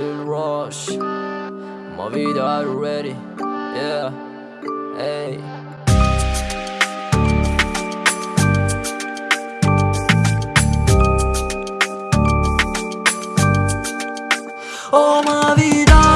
Lil Rush. My video out already, yeah, hey Oh my vida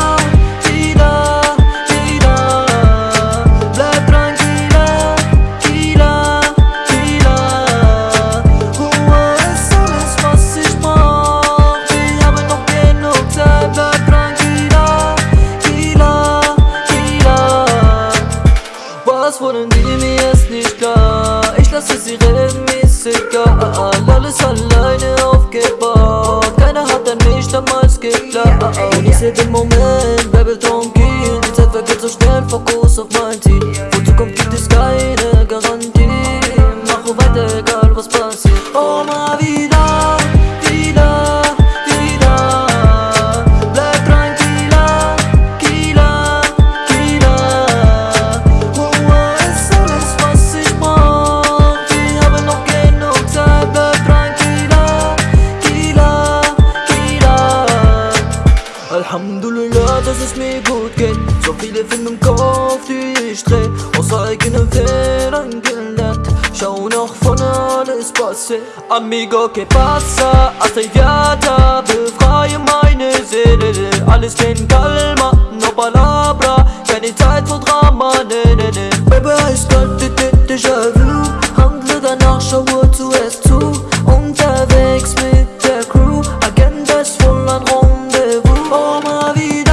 Was wollen die, mir ist nicht klar. Ich lasse sie reden, mir ist egal. Alles alleine aufgebaut. Keiner hat an mich damals geglaubt. Und ich seh den Moment, bleibe tranquil Die Zeit vergeht so schnell, Fokus du dass es mir gut geht. So viele Filme im Kopf, die ich dreh. Aus eigenen Fehlern gelernt. Schau noch von alles passiert. Amigo, que pasa? Hasta idiota Befreie meine Seele. Alles in calma, no palabra. Keine Zeit für Drama, ne, ne, ne. Baby, ich könnte dich déjà vu. Handle danach, schaue zuerst zu. Unterwegs mit der Crew. Agenda ist voll an Rum. vous. Oh ma vie.